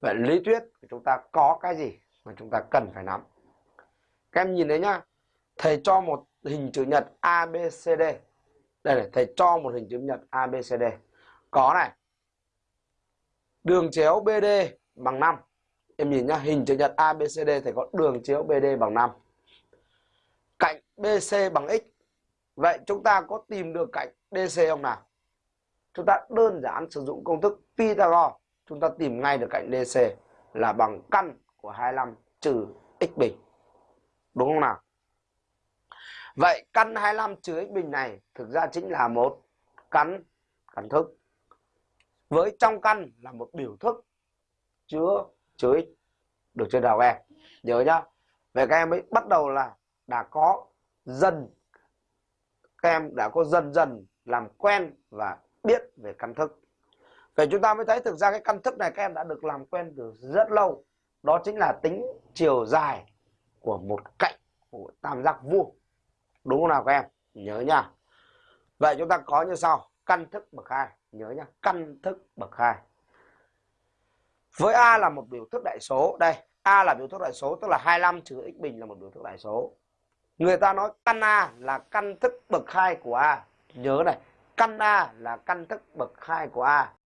vậy lý thuyết của chúng ta có cái gì mà chúng ta cần phải nắm? Các em nhìn thấy nhá, thầy cho một hình chữ nhật ABCD đây này, thầy cho một hình chữ nhật ABCD có này, đường chéo BD bằng 5 em nhìn nhá, hình chữ nhật ABCD thầy có đường chéo BD bằng 5 cạnh BC bằng x. Vậy chúng ta có tìm được cạnh DC không nào? Chúng ta đơn giản sử dụng công thức Pythagore chúng ta tìm ngay được cạnh DC là bằng căn của 25 trừ x bình. Đúng không nào? Vậy căn 25 trừ x bình này thực ra chính là một căn căn thức. Với trong căn là một biểu thức chứa chứa x được chưa nào em. Nhớ nhá. Về các em ấy bắt đầu là đã có dần, các em đã có dần dần làm quen và biết về căn thức vậy chúng ta mới thấy thực ra cái căn thức này các em đã được làm quen từ rất lâu. Đó chính là tính chiều dài của một cạnh của tam giác vuông. Đúng không nào các em? Nhớ nha. Vậy chúng ta có như sau. Căn thức bậc hai. Nhớ nha. căn thức bậc hai. Với a là một biểu thức đại số. Đây, a là biểu thức đại số, tức là 25 trừ x bình là một biểu thức đại số. Người ta nói căn a là căn thức bậc hai của a. Nhớ này. Căn a là căn thức bậc hai của a.